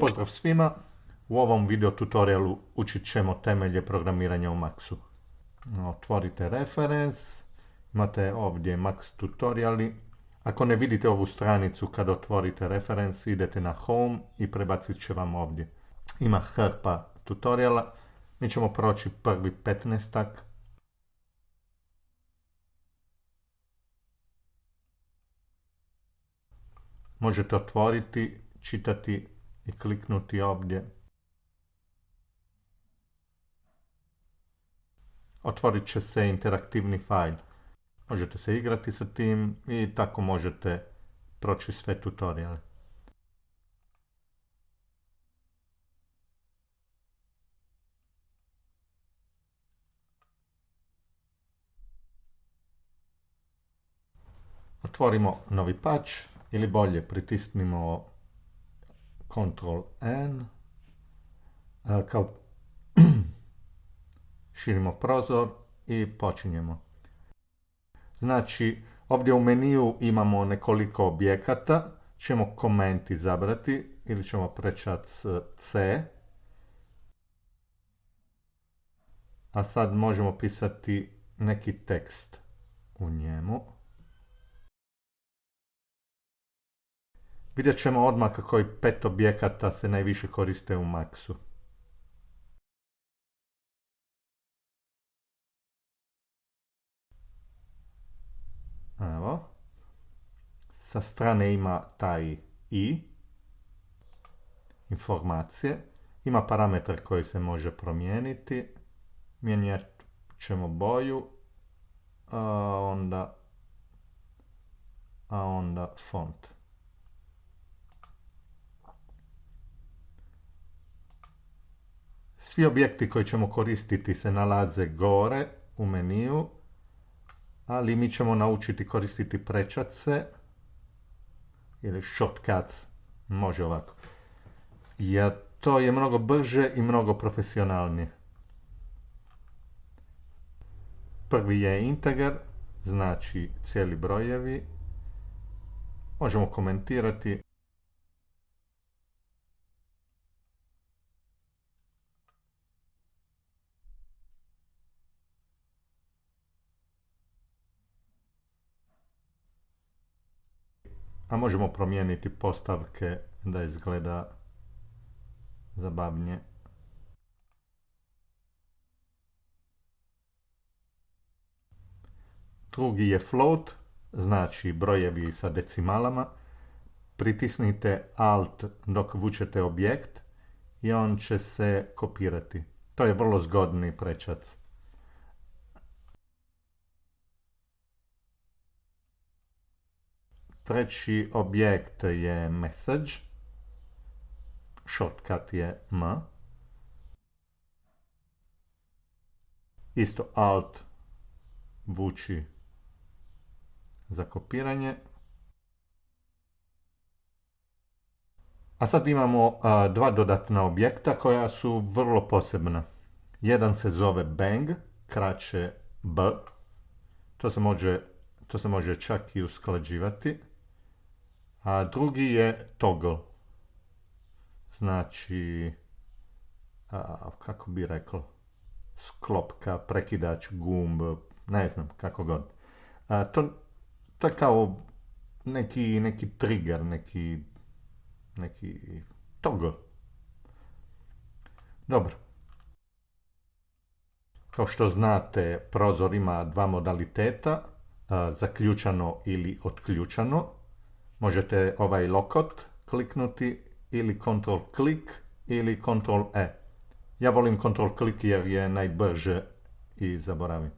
Pozdrav svima! U ovom video tutorialu učit ćemo temelje programiranja u Maxu. Otvorite reference, imate ovdje Max tutoriali. Ako ne vidite ovu stranicu kad otvorite reference, idete na home i prebacit će vam ovdje. Ima hrpa tutoriala. Mi ćemo proći prvi 15 Možete otvoriti, čitati i kliknuti ovdje. Otvorit će se interaktivni fajl. Možete se igrati sa tim i tako možete proći sve tutoriale. Otvorimo novi patch ili bolje pritisnimo Ctrl N, kao širimo prozor i počinjemo. Znači, ovdje u meniju imamo nekoliko objekata, ćemo koment izabrati ili ćemo prečat C. A sad možemo pisati neki tekst u njemu. Vidjet ćemo odmah kako i pet objekata se najviše koriste u Maxu. Evo. Sa strane ima taj i, informacije. Ima parametar koji se može promijeniti. Mijenjat ćemo boju, a onda, a onda font. Svi objekti koji ćemo koristiti se nalaze gore u meniju, ali mi ćemo naučiti koristiti prečace ili shortcuts, može ovako. Jer to je mnogo brže i mnogo profesionalnije. Prvi je integer, znači cijeli brojevi. Možemo komentirati A možemo promijeniti postavke da izgleda zabavnije. Drugi je float, znači brojevi sa decimalama. Pritisnite Alt dok vučete objekt i on će se kopirati. To je vrlo zgodni prečac. Treći objekt je message. Shortcut je M. Isto Alt vuči za kopiranje. A sad imamo dva dodatna objekta koja su vrlo posebna. Jedan se zove bang, kraće b. To se može, to se može čak i usklađivati. A drugi je toggle. Znači, kako bi rekao, sklopka, prekidač, gumb, ne znam, kako god. to, to je kao neki, neki trigger, neki, neki toggle. Dobro. Kao što znate, prozor ima dva modaliteta, zaključano ili otključano. Možete ovaj lokot kliknuti ili kontrol klik ili kontrol E. Ja volim kontrol klik jer je najbrže i zaboravim.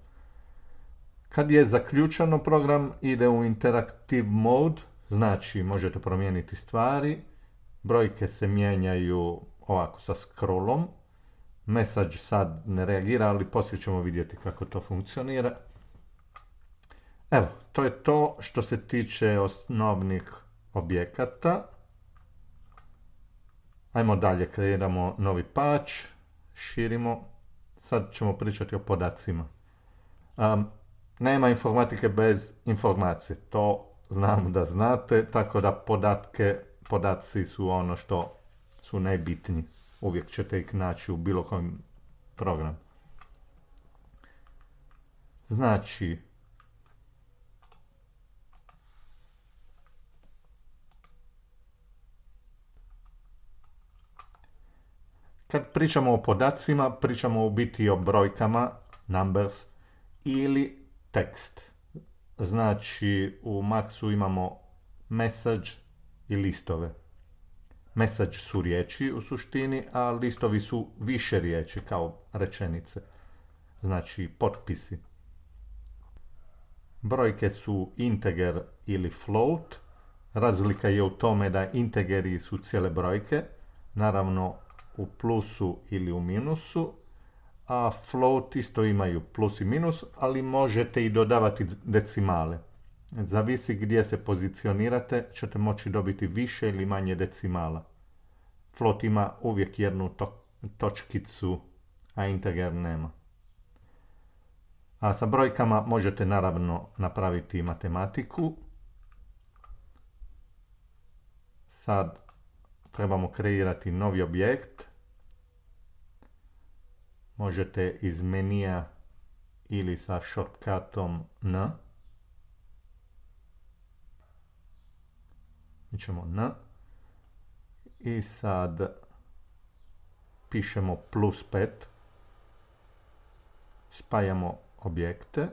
Kad je zaključano program ide u interaktiv mode, znači možete promijeniti stvari, brojke se mijenjaju ovako sa scrollom, message sad ne reagira, ali poslije ćemo vidjeti kako to funkcionira. Evo, to je to što se tiče osnovnih objekata. Ajmo dalje, kreiramo novi patch, širimo. Sad ćemo pričati o podacima. nema informatike bez informacije, to znam da znate, tako da podatke, podaci su ono što su najbitniji. Uvijek ćete ih naći u bilo kojem programu. Znači, Kad pričamo o podacima, pričamo u biti o brojkama, numbers, ili tekst. Znači, u Maxu imamo message i listove. Message su riječi u suštini, a listovi su više riječi kao rečenice. Znači, potpisi. Brojke su integer ili float. Razlika je u tome da integeri su cijele brojke. Naravno, u plusu ili u minusu, a float isto imaju plus i minus, ali možete i dodavati decimale. Zavisi gdje se pozicionirate, ćete moći dobiti više ili manje decimala. Float ima uvijek jednu točkicu, a integer nema. A sa brojkama možete naravno napraviti matematiku. Sad trebamo kreirati novi objekt možete iz menija ili sa shortcutom N. Mi ćemo N. I sad pišemo plus 5. Spajamo objekte.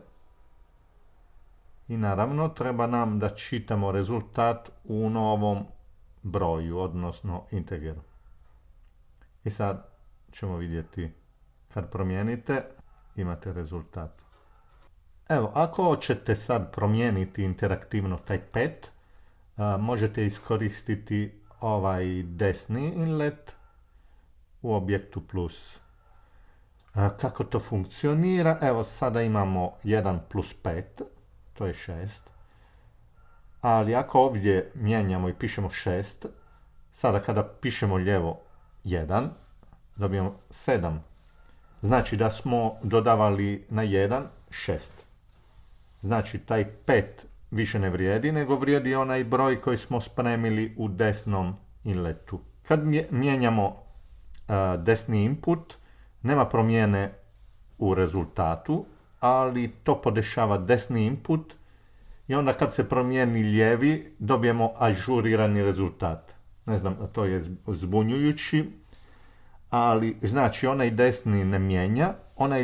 I naravno treba nam da čitamo rezultat u novom broju, odnosno integeru. I sad ćemo vidjeti kad promijenite, imate rezultat. Evo, ako hoćete sad promijeniti interaktivno taj pet, možete iskoristiti ovaj desni inlet u objektu plus. kako to funkcionira? Evo, sada imamo 1 plus 5, to je 6. Ali ako ovdje mijenjamo i pišemo 6, sada kada pišemo lijevo 1, dobijemo 7 Znači da smo dodavali na 1, 6. Znači taj 5 više ne vrijedi, nego vrijedi onaj broj koji smo spremili u desnom inletu. Kad mijenjamo desni input, nema promjene u rezultatu, ali to podešava desni input i onda kad se promijeni lijevi, dobijemo ažurirani rezultat. Ne znam, to je zbunjujući, ali znači onaj desni ne mijenja, onaj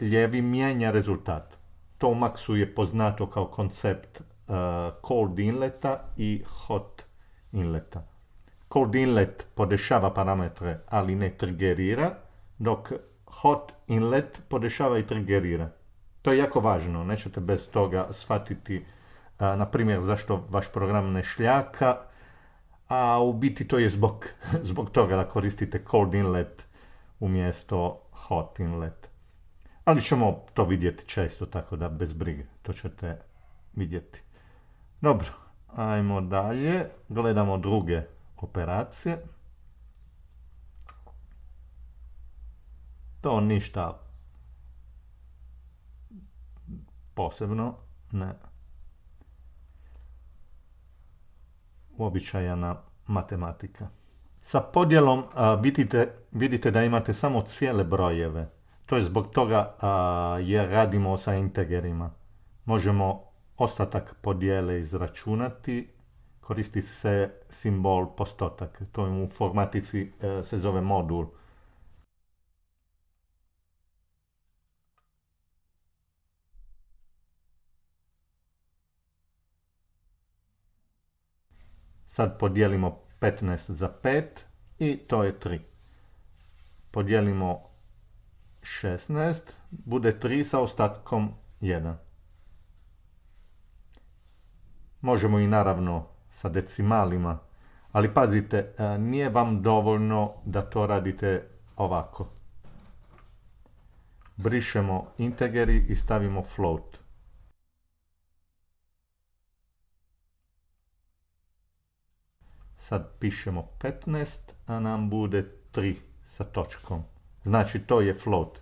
ljevi mijenja rezultat. To u Maxu je poznato kao koncept uh, cold inleta i hot inleta. Cold inlet podešava parametre, ali ne triggerira, dok hot inlet podešava i triggerira. To je jako važno, nećete bez toga shvatiti, uh, na primjer, zašto vaš program ne šljaka, a u biti to je zbog, zbog toga da koristite cold inlet umjesto hot inlet. Ali ćemo to vidjeti često, tako da bez brige, to ćete vidjeti. Dobro, ajmo dalje, gledamo druge operacije. To ništa posebno, ne. Uobičajena matematika. Sa podjelom vidite, vidite da imate samo cijele brojeve. To je zbog toga jer radimo sa integerima. Možemo ostatak podjele izračunati, koristi se simbol postotak. To u formatici e, se zove modul. Sad podijelimo 15 za 5 i to je 3. Podijelimo 16, bude 3 sa ostatkom 1. Možemo i naravno sa decimalima, ali pazite, e, nije vam dovoljno da to radite ovako. Brišemo integeri i stavimo float. Sad pišemo 15, a nam bude 3 sa točkom. Znači to je float.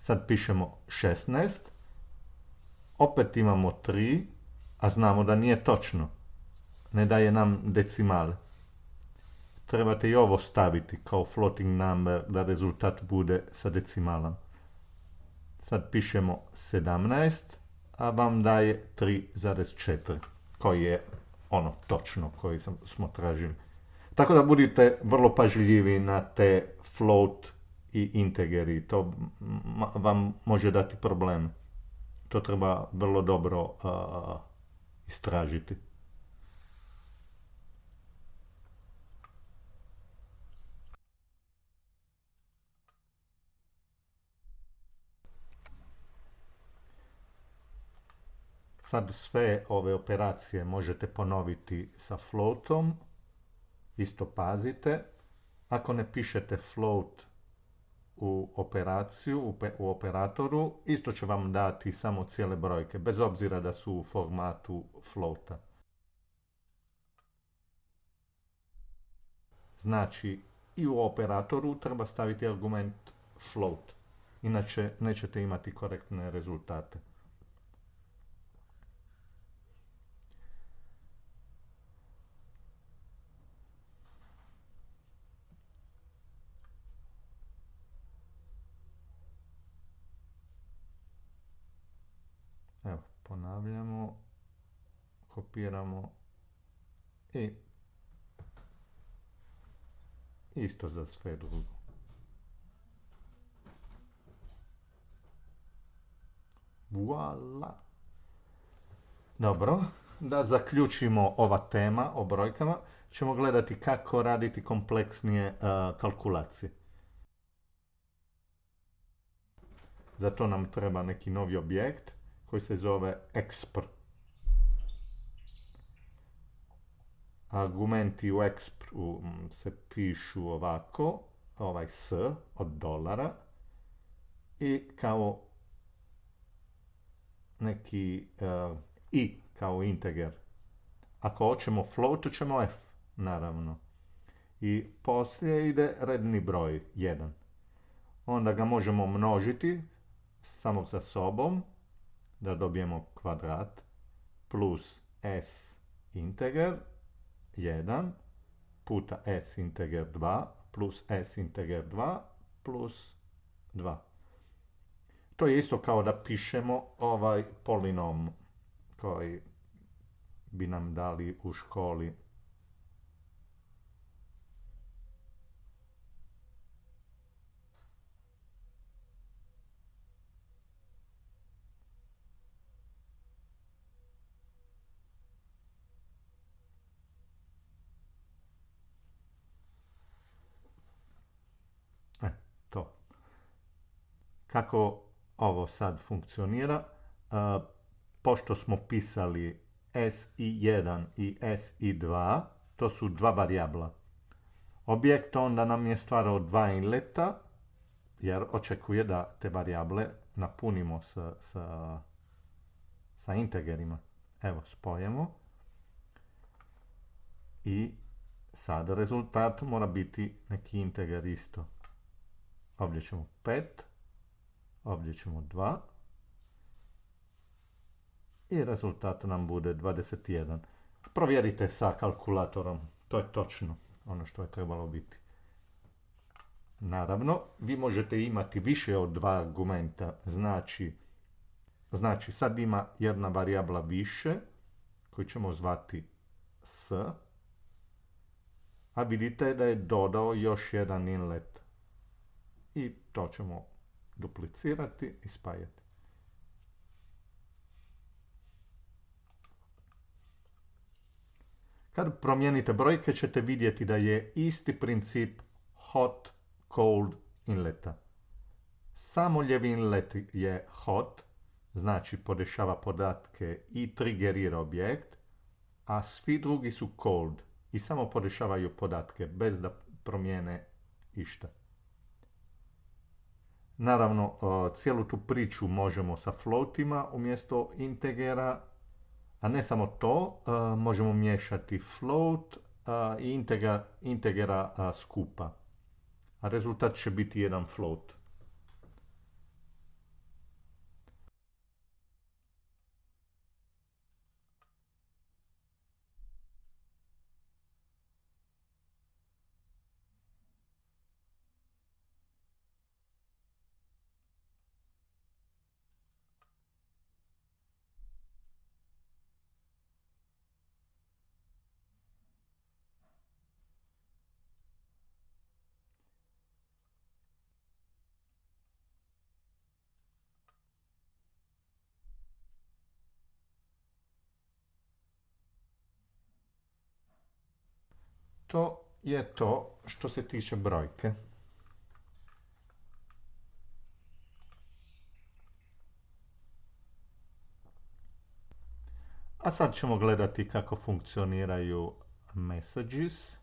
Sad pišemo 16, opet imamo 3, a znamo da nije točno. Ne daje nam decimale. trebate i ovo staviti kao floating number da rezultat bude sa decimalom. Sad pišemo 17, a vam daje 3,4, koji je ono točno koji smo tražili. Tako da budite vrlo pažljivi na te float i integeri, to vam može dati problem. To treba vrlo dobro istražiti. Sad sve ove operacije možete ponoviti sa floatom. Isto pazite. Ako ne pišete float u operaciju, u operatoru, isto će vam dati samo cijele brojke, bez obzira da su u formatu floata. Znači, i u operatoru treba staviti argument float, inače nećete imati korektne rezultate. Ponavljamo, kopiramo i isto za sve drugo. Voila! Dobro, da zaključimo ova tema o brojkama, ćemo gledati kako raditi kompleksnije kalkulacije. Za to nam treba neki novi objekt koji se zove expr. Argumenti u expr se pišu ovako, ovaj s od dolara i kao neki uh, i kao integer. Ako hoćemo float, ćemo f, naravno. I poslije ide redni broj 1. Onda ga možemo množiti samo sa sobom da dobijemo kvadrat plus s integer 1 puta s integer 2 plus s integer 2 plus 2. To je isto kao da pišemo ovaj polinom koji bi nam dali u školi Kako ovo sad funkcionira? Pošto smo pisali SI1 i SI2, to su dva varijabla. Objekt onda nam je stvarao dva inleta, jer očekuje da te varijable napunimo sa, sa, sa integerima. Evo, spojemo. I sad rezultat mora biti neki integer isto. Ovdje ćemo 5. Ovdje ćemo 2. I rezultat nam bude 21. Provjerite sa kalkulatorom. To je točno ono što je trebalo biti. Naravno, vi možete imati više od dva argumenta. Znači, znači sad ima jedna varijabla više koju ćemo zvati s. A vidite da je dodao još jedan inlet. I to ćemo duplicirati i spajati. Kad promijenite brojke ćete vidjeti da je isti princip hot, cold inleta. Samo ljevi inlet je hot, znači podešava podatke i triggerira objekt, a svi drugi su cold i samo podešavaju podatke bez da promijene išta. Naravno, cijelu tu priču možemo sa floatima umjesto integera, a ne samo to, možemo miješati float i integera skupa. A rezultat će biti jedan float. To je to što se tiče brojke. A sad ćemo gledati kako funkcioniraju messages.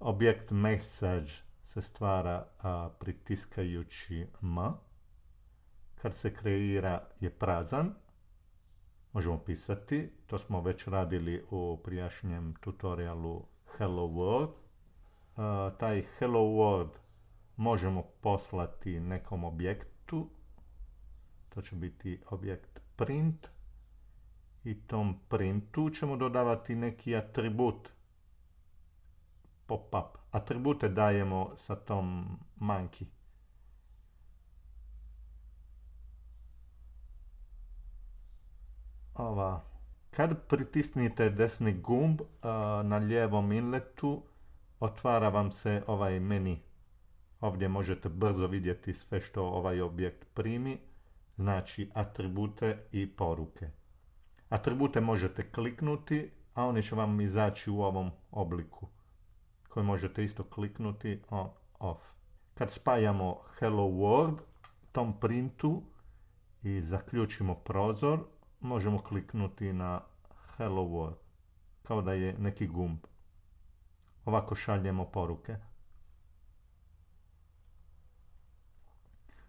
Objekt message se stvara pritiskajući M. Kad se kreira je prazan. Možemo pisati. To smo već radili u prijašnjem tutorialu Hello World. taj Hello World možemo poslati nekom objektu. To će biti objekt print i tom printu ćemo dodavati neki atribut pop-up. Atribute dajemo sa tom monkey. Ova. Kad pritisnite desni gumb na lijevom inletu, otvara vam se ovaj meni. Ovdje možete brzo vidjeti sve što ovaj objekt primi, znači atribute i poruke. Atribute možete kliknuti, a oni će vam izaći u ovom obliku koji možete isto kliknuti on, off. Kad spajamo hello world tom printu i zaključimo prozor, možemo kliknuti na hello world, kao da je neki gumb. Ovako šaljemo poruke.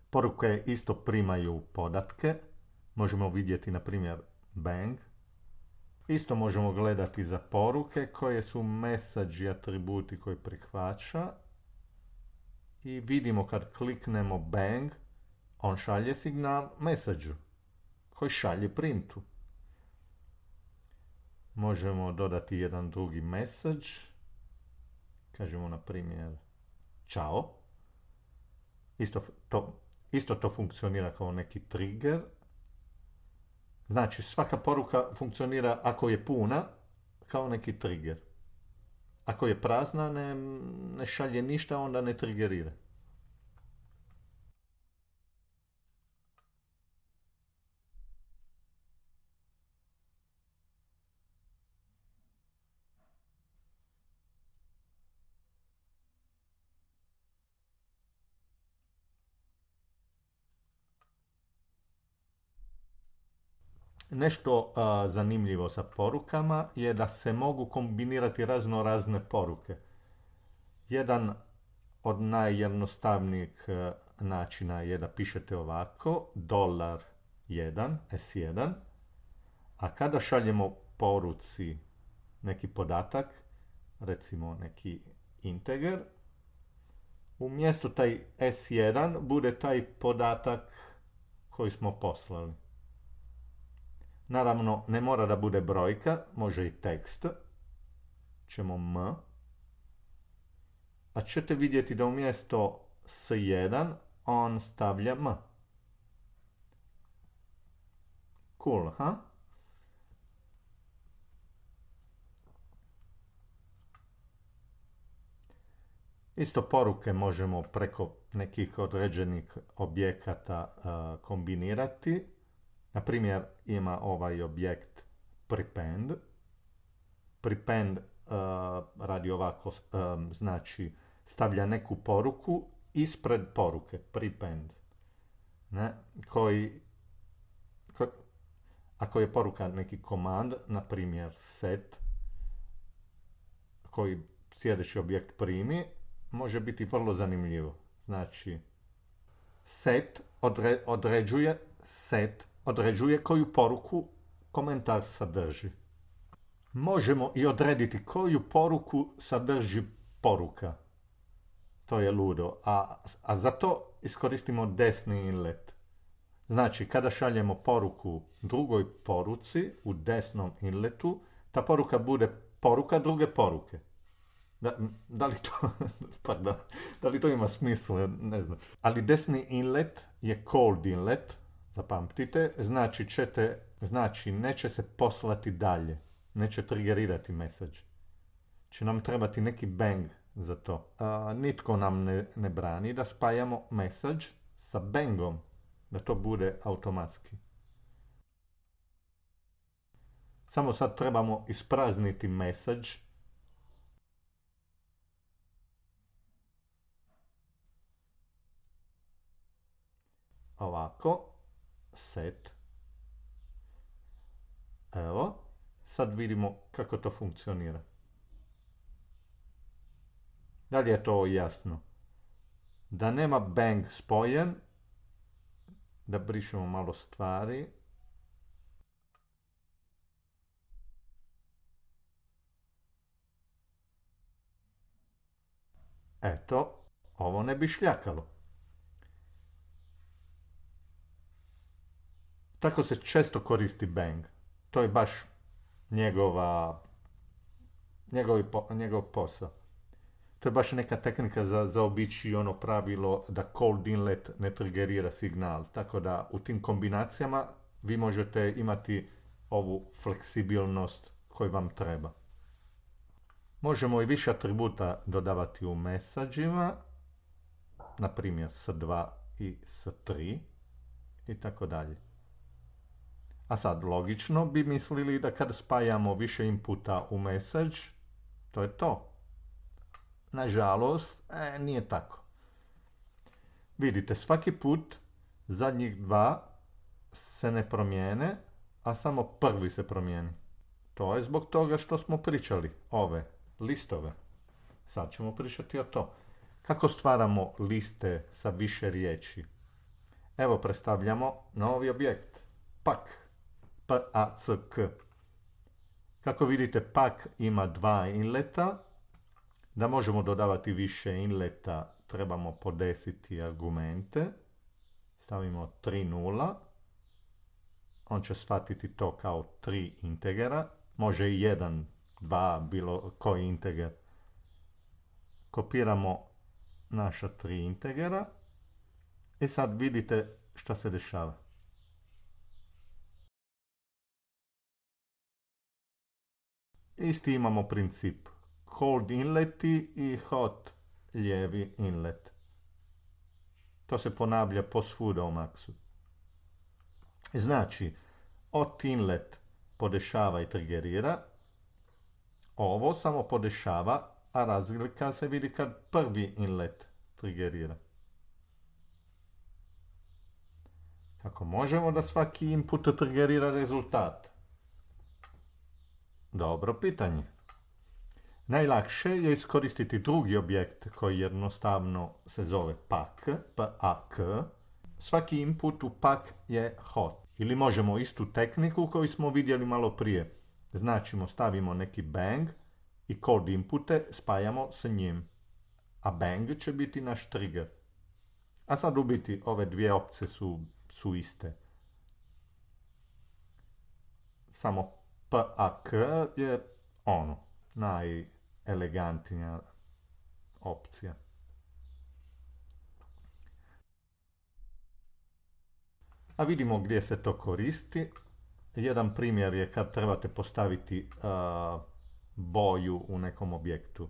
Poruke isto primaju podatke. Možemo vidjeti, na primjer, bang. Isto možemo gledati za poruke koje su message atributi koji prihvaća. I vidimo kad kliknemo bang, on šalje signal message šalje printu. Možemo dodati jedan drugi message. Kažemo na primjer čao. Isto to, isto to funkcionira kao neki trigger. Znači, svaka poruka funkcionira ako je puna, kao neki trigger. Ako je prazna, ne, ne šalje ništa, onda ne triggerira. Nešto zanimljivo sa porukama je da se mogu kombinirati razno razne poruke. Jedan od najjednostavnijih e, načina je da pišete ovako, dolar 1, S1, a kada šaljemo poruci neki podatak, recimo neki integer, umjesto taj S1 bude taj podatak koji smo poslali. Naravno, ne mora da bude brojka, može i tekst. Ćemo M. A ćete vidjeti da umjesto S1 on stavlja M. Cool, ha? Isto poruke možemo preko nekih određenih objekata kombinirati. Na primjer, ima ovaj objekt prepend. Prepend uh, radi ovako, um, znači stavlja neku poruku ispred poruke, prepend. Ne? Koji, ko, ako je poruka neki komand, na primjer set, koji sljedeći objekt primi, može biti vrlo zanimljivo. Znači, set odre, određuje set određuje koju poruku komentar sadrži. Možemo i odrediti koju poruku sadrži poruka. To je ludo. A, a za to iskoristimo desni inlet. Znači, kada šaljemo poruku drugoj poruci u desnom inletu, ta poruka bude poruka druge poruke. Da, da, li to, pardon, da li to ima smisla, ne znam. Ali desni inlet je cold inlet, Zapamtite, znači, ćete, znači neće se poslati dalje, neće triggerirati message. Će nam trebati neki bang za to. A, nitko nam ne, ne brani da spajamo message sa bangom, da to bude automatski. Samo sad trebamo isprazniti message. Ovako set. Evo, sad vidimo kako to funkcionira. Da li je to jasno? Da nema bang spojen, da brišemo malo stvari. Eto, ovo ne bi šljakalo. Tako se često koristi bang. To je baš njegova, njegov posao. To je baš neka tehnika za zaobići ono pravilo da cold inlet ne triggerira signal. Tako da u tim kombinacijama vi možete imati ovu fleksibilnost koju vam treba. Možemo i više atributa dodavati u mesađima, na primjer s2 i s3 i tako dalje. A sad, logično bi mislili da kad spajamo više inputa u message, to je to. Nažalost, e, nije tako. Vidite, svaki put zadnjih dva se ne promijene, a samo prvi se promijeni. To je zbog toga što smo pričali, ove listove. Sad ćemo pričati o to. Kako stvaramo liste sa više riječi? Evo predstavljamo novi objekt. Pak. P-A-C-K. Kako vidite, pak ima dva inleta, da možemo dodavati više inleta, trebamo podesiti argumente. Stavimo 3.0. On će shvatiti to kao 3 integera. Može i 1, 2, bilo koji integer. Kopiramo naša 3 integera. I sad vidite šta se dešava. Isti imamo princip cold inleti i hot lijevi inlet. To se ponavlja posvuda u maksu. Znači, hot inlet podešava i triggerira, ovo samo podešava, a razlika se vidi kad prvi inlet triggerira. Kako možemo da svaki input triggerira rezultat? Dobro pitanje. Najlakše je iskoristiti drugi objekt koji jednostavno se zove pak, pak. Svaki input u pak je hot. Ili možemo istu tehniku koju smo vidjeli malo prije. Značimo, stavimo neki bang i cold inpute spajamo s njim. A bang će biti naš trigger. A sad u biti ove dvije opcije su, su iste. Samo pak je ono, naj elegantnija opcija. A vidimo gdje se to koristi. Jedan primjer je kad trebate postaviti boju u nekom objektu.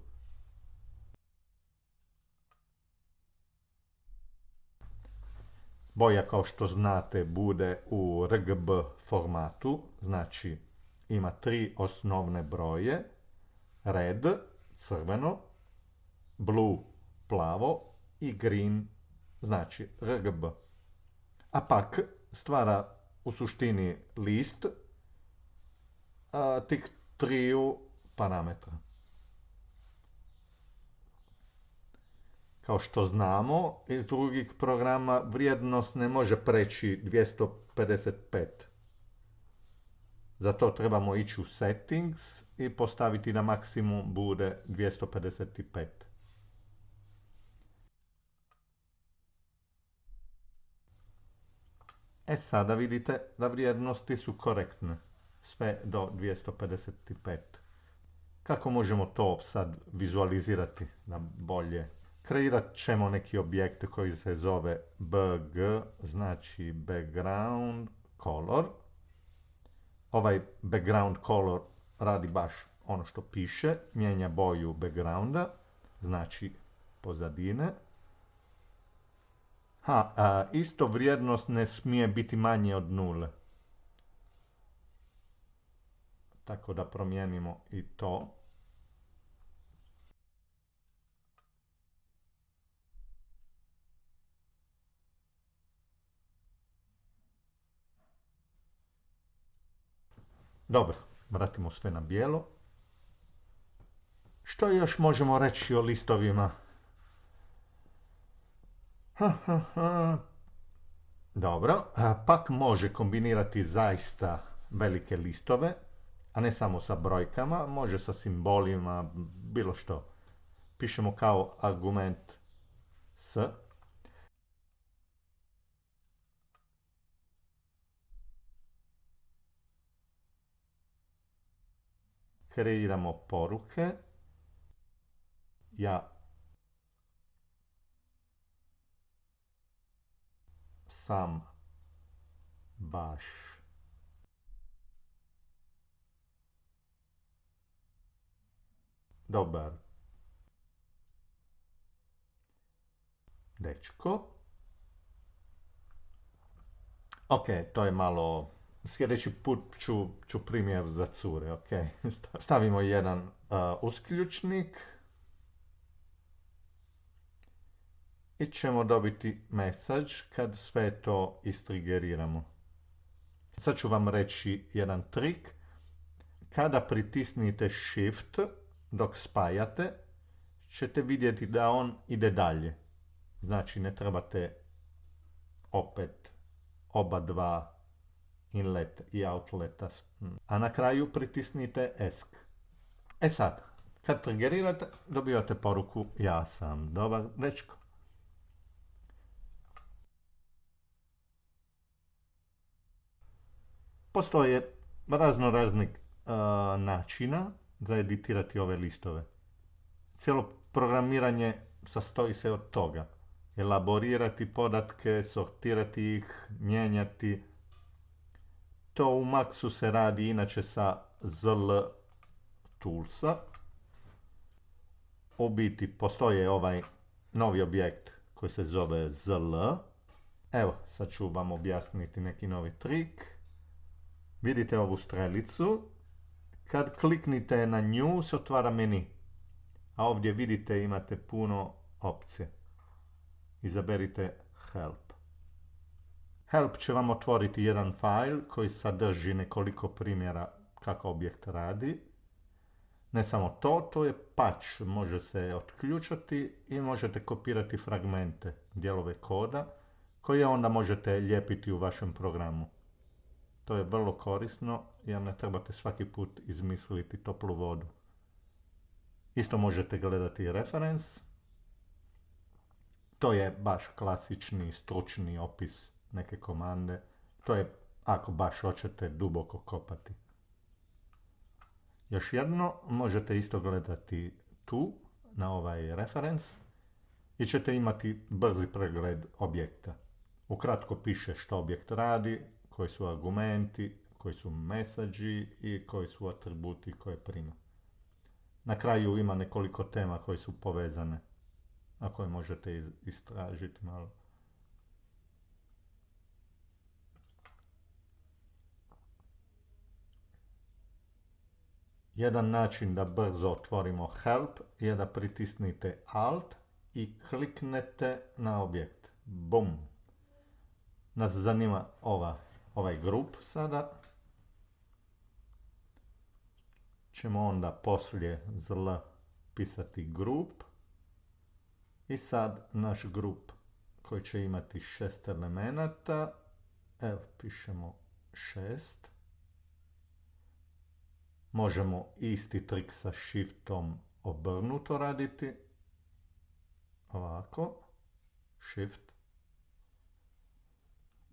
Boja kao što znate bude u RGB formatu, znači ima tri osnovne broje, red, crveno, blue, plavo i green, znači RGB. A pak stvara u suštini list a, tih triju parametra. Kao što znamo, iz drugih programa vrijednost ne može preći 255. Za to trebamo ići u settings i postaviti na maksimum bude 255. E sada vidite da vrijednosti su korektne, sve do 255. Kako možemo to sad vizualizirati na bolje? Kreirat ćemo neki objekt koji se zove bg, znači background color. Ovaj background color radi baš ono što piše, mijenja boju backgrounda, znači pozadine. Ha, a, isto vrijednost ne smije biti manje od nule. Tako da promijenimo i to. Dobro, vratimo sve na bijelo. Što još možemo reći o listovima? Dobro, pak može kombinirati zaista velike listove, a ne samo sa brojkama, može sa simbolima, bilo što. Pišemo kao argument s. Kreiramo poruke. Ja sam baš dobar dečko. Ok, to je malo... Sljedeći put ću, ću primjer za cure, ok. Stavimo jedan uh, usključnik. I ćemo dobiti message kad sve to istrigeriramo. Sad ću vam reći jedan trik. Kada pritisnite shift dok spajate, ćete vidjeti da on ide dalje. Znači ne trebate opet oba dva inlet i outleta. A na kraju pritisnite ESC. E sad, kad triggerirate, dobivate poruku ja sam dobar dečko. Postoje razno raznih načina za editirati ove listove. Cijelo programiranje sastoji se od toga. Elaborirati podatke, sortirati ih, mijenjati. To u Maxu se radi inače sa ZL toolsa. U biti postoje ovaj novi objekt koji se zove ZL. Evo, sad ću vam objasniti neki novi trik. Vidite ovu strelicu. Kad kliknite na nju se otvara meni. A ovdje vidite imate puno opcije. Izaberite Help. Help će vam otvoriti jedan file koji sadrži nekoliko primjera kako objekt radi. Ne samo to, to je patch, može se otključati i možete kopirati fragmente, dijelove koda, koje onda možete lijepiti u vašem programu. To je vrlo korisno jer ne trebate svaki put izmisliti toplu vodu. Isto možete gledati reference. To je baš klasični stručni opis neke komande. To je ako baš hoćete duboko kopati. Još jedno, možete isto gledati tu, na ovaj reference, i ćete imati brzi pregled objekta. Ukratko piše što objekt radi, koji su argumenti, koji su mesađi i koji su atributi koje prima. Na kraju ima nekoliko tema koje su povezane, a koje možete istražiti malo. Jedan način da brzo otvorimo help je da pritisnite alt i kliknete na objekt. Bum! Nas zanima ova ovaj grup sada. Ćemo onda poslije zl pisati grup. I sad naš grup koji će imati šest elemenata. Evo, pišemo šest. Možemo isti trik sa shiftom obrnuto raditi. Ovako. Shift.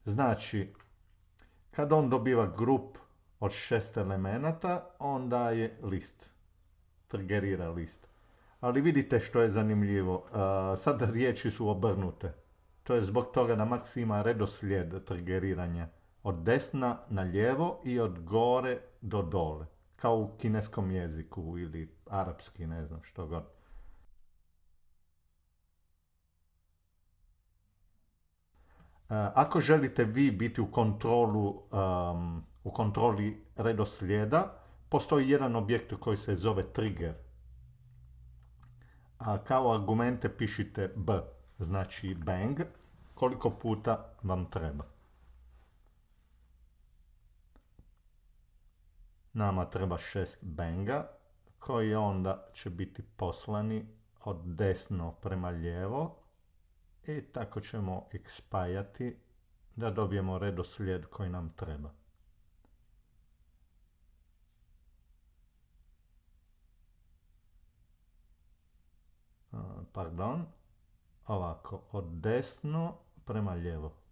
Znači, kad on dobiva grup od šest elemenata, on daje list. Trgerira list. Ali vidite što je zanimljivo. sad riječi su obrnute. To je zbog toga da Max ima redoslijed trgeriranja. Od desna na lijevo i od gore do dole. Kao u kineskom jeziku ili arapski, ne znam što god. Eh, ako želite vi biti u kontrolu, u kontroli redoslijeda, postoji jedan objekt koji se zove trigger. A kao argumente pišite B, znači bang, koliko puta vam treba. Nama treba šest benga koji onda će biti poslani od desno prema lijevo i tako ćemo ih spajati da dobijemo redoslijed koji nam treba. Pardon, ovako, od desno prema lijevo.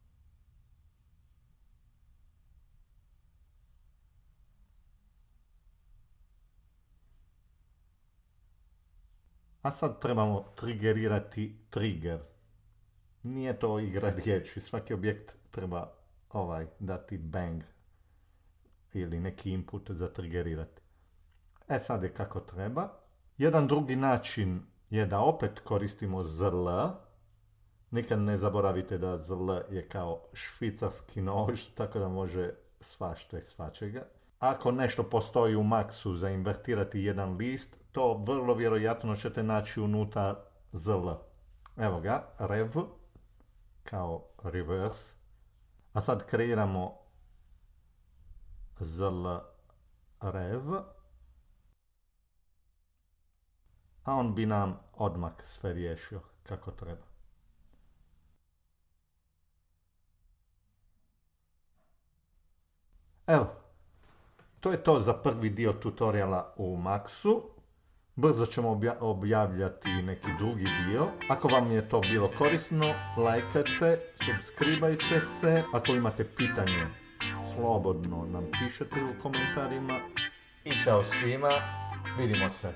A sad trebamo triggerirati trigger. Nije to igra riječi, svaki objekt treba ovaj dati bang ili neki input za triggerirati. E sad je kako treba. Jedan drugi način je da opet koristimo zl. Nikad ne zaboravite da zl je kao švicarski nož, tako da može svašta i svačega. Ako nešto postoji u maksu za invertirati jedan list, to vrlo vjerojatno ćete naći unutra zl. Evo ga, rev, kao reverse. A sad kreiramo zl rev. A on bi nam odmak sve riješio kako treba. Evo, to je to za prvi dio tutoriala u Maxu. Brzo ćemo objavljati neki drugi dio. Ako vam je to bilo korisno, lajkajte, subscribajte se. Ako imate pitanje, slobodno nam pišete u komentarima. I čao svima, vidimo se.